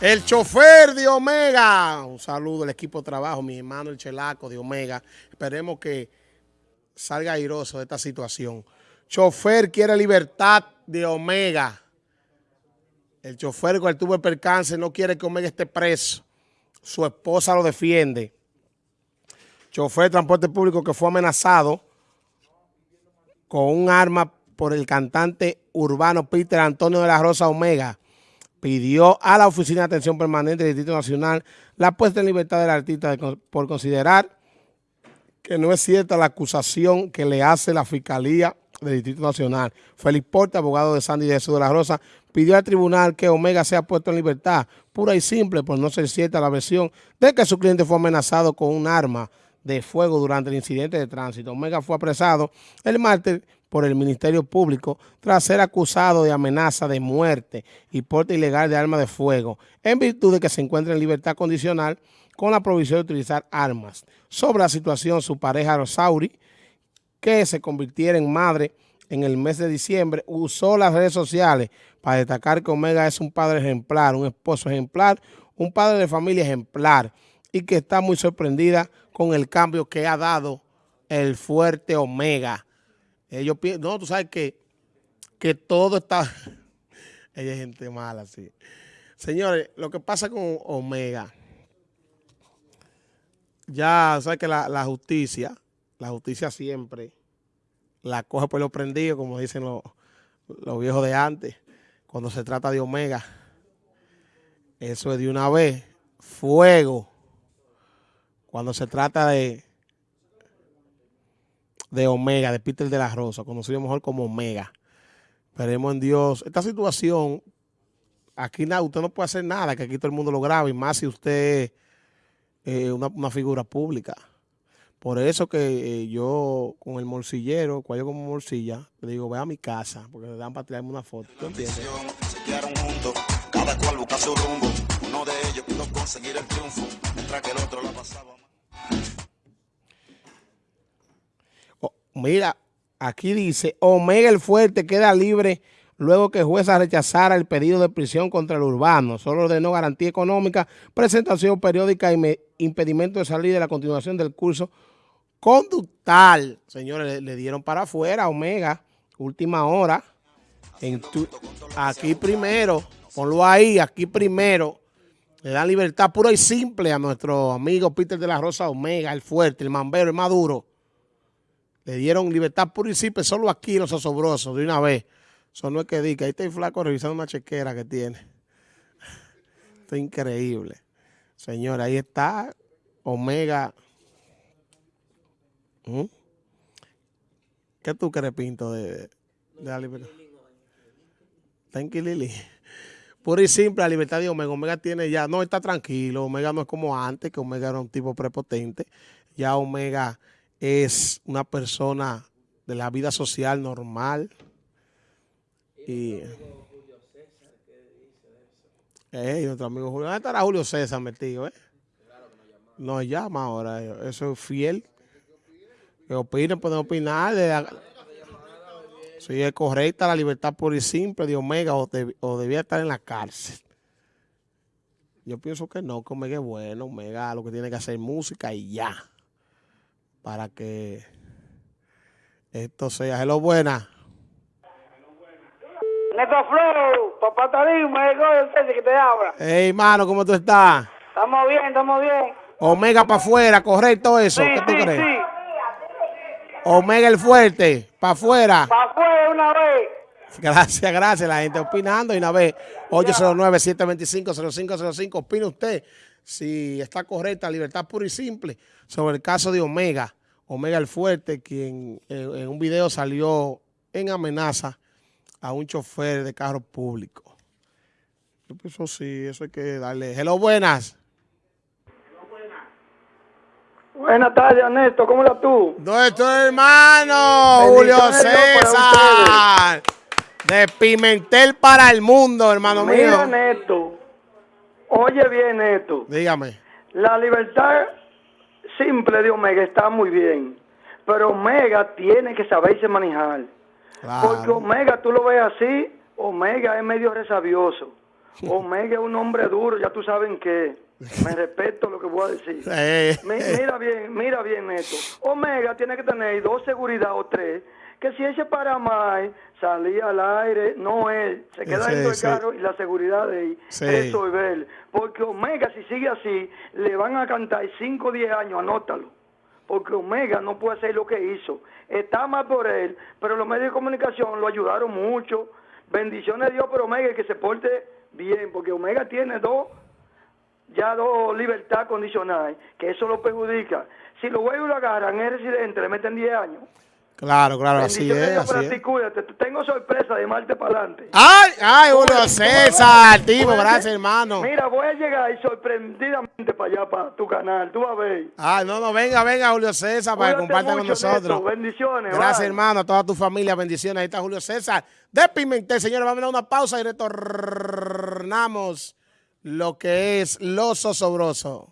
El chofer de Omega. Un saludo al equipo de trabajo, mi hermano el Chelaco de Omega. Esperemos que salga airoso de esta situación. Chofer quiere libertad de Omega. El chofer cuando tuvo el percance no quiere que Omega esté preso. Su esposa lo defiende. Chofer de transporte público que fue amenazado con un arma por el cantante urbano Peter Antonio de la Rosa Omega pidió a la Oficina de Atención Permanente del Distrito Nacional la puesta en libertad del artista por considerar que no es cierta la acusación que le hace la Fiscalía del Distrito Nacional. Félix Porte, abogado de Sandy Jesús de la Rosa, pidió al tribunal que Omega sea puesto en libertad, pura y simple, por no ser cierta la versión de que su cliente fue amenazado con un arma de fuego durante el incidente de tránsito. Omega fue apresado el martes por el Ministerio Público tras ser acusado de amenaza de muerte y porte ilegal de arma de fuego, en virtud de que se encuentra en libertad condicional con la provisión de utilizar armas. Sobre la situación, su pareja Rosauri, que se convirtiera en madre en el mes de diciembre, usó las redes sociales para destacar que Omega es un padre ejemplar, un esposo ejemplar, un padre de familia ejemplar y que está muy sorprendida con el cambio que ha dado el fuerte Omega ellos no, tú sabes que, que todo está... Ella es gente mala, sí. Señores, lo que pasa con Omega, ya sabes que la, justicia, la justicia siempre la coge por lo prendido, como dicen los, los viejos de antes, cuando se trata de Omega. Eso es de una vez, fuego. Cuando se trata de, de Omega, de Peter de la Rosa, conocido mejor como Omega. Esperemos en Dios. Esta situación, aquí nada, usted no puede hacer nada, que aquí todo el mundo lo grabe, y más si usted es eh, una, figura pública. Por eso que eh, yo con el morcillero, yo como morcilla, le digo, ve a mi casa, porque le dan para tirarme una foto. ¿Tú entiendes? Se quedaron juntos, cada cual busca su rumbo. Uno de ellos pudo conseguir el triunfo, mientras que el otro la pasaba. Mira, aquí dice, Omega el Fuerte queda libre luego que jueza rechazara el pedido de prisión contra el urbano. Solo ordenó garantía económica, presentación periódica y impedimento de salir de la continuación del curso conductal. Señores, le, dieron para afuera Omega, última hora. En aquí primero, ponlo ahí, aquí primero. Le dan libertad pura y simple a nuestro amigo Peter de la Rosa Omega, el fuerte, el mambero, el maduro. Le dieron libertad pura y simple solo aquí los asobrosos de una vez. Eso no es que diga, ahí está el flaco revisando una chequera que tiene. Esto es increíble. Señor, ahí está Omega. ¿Mm? ¿Qué tú crees, Pinto, de, la libertad? Thank you, Lili. Pura y simple, la libertad de Omega. Omega tiene ya, no está tranquilo. Omega no es como antes, que Omega era un tipo prepotente. Ya Omega es una persona de la vida social normal. Y, eh, nuestro amigo Julio. ¿Dónde estará Julio César metido? Eh? Nos llama ahora. Eso es fiel. Que opinen, pueden opinar. si es correcta la libertad pura y simple de Omega o, o, debía estar en la cárcel. Yo pienso que no, que Omega es bueno. Omega lo que tiene que hacer música y ya para que esto sea. Hello, buena. Neto Flow, papá Tarín, me que te habla. Hey, mano, ¿cómo tú estás? Estamos bien, estamos bien. Omega para afuera, correcto eso. ¿Qué tú crees? Sí. Omega el fuerte, para afuera. Para afuera una vez. Gracias, gracias. La gente opinando y una vez. 809-725-0505. Opina usted si está correcta, libertad pura y simple, sobre el caso de Omega. Omega el Fuerte, quien en, un video salió en amenaza a un chofer de carro público. Yo pienso sí, eso hay que darle. Hello, buenas. Buenas tardes, Ernesto. ¿Cómo estás tú? Nuestro hermano, Julio César. De Pimentel para el mundo, hermano mío. Mira, Ernesto. Oye bien esto. Dígame. La libertad simple de Omega está muy bien, pero Omega tiene que saberse manejar. Porque Omega, tú lo ves así, Omega es medio resabioso. Omega es un hombre duro, ya tú saben que me respeto lo que voy a decir. Eh. Mi- Mira bien, mira bien esto. Omega tiene que tener dos seguridad o tres, que si él se para más, salía al aire, no él, se queda Sí, dentro del sí. carro y la seguridad de él, Sí. resolver. Porque Omega, si sigue así, le van a cantar 5 o 10 años, anótalo. Porque Omega no puede hacer lo que hizo. Está mal por él, pero los medios de comunicación lo ayudaron mucho. Bendiciones a Dios por Omega y que se porte bien, porque Omega tiene dos ya dos libertad condicional, que eso lo perjudica. Si los güeyes lo agarran, es residente, le meten 10 años. Claro, claro, así es, Dios para así ti, es. cuídate. Tengo sorpresa de Marte para adelante. ¡Ay, ay, Julio César, tipo, gracias, hermano! Mira, voy a llegar y sorprendidamente para allá, para tu canal. Tú vas a ver. Ah, no, no, venga, venga, Julio César, para que Cuídate comparta con nosotros. Neto. Bendiciones. Gracias, bye. hermano, a toda tu familia, bendiciones. Ahí está Julio César de Pimentel. Señores, vamos a dar una pausa y retornamos lo que es Los Osobrosos.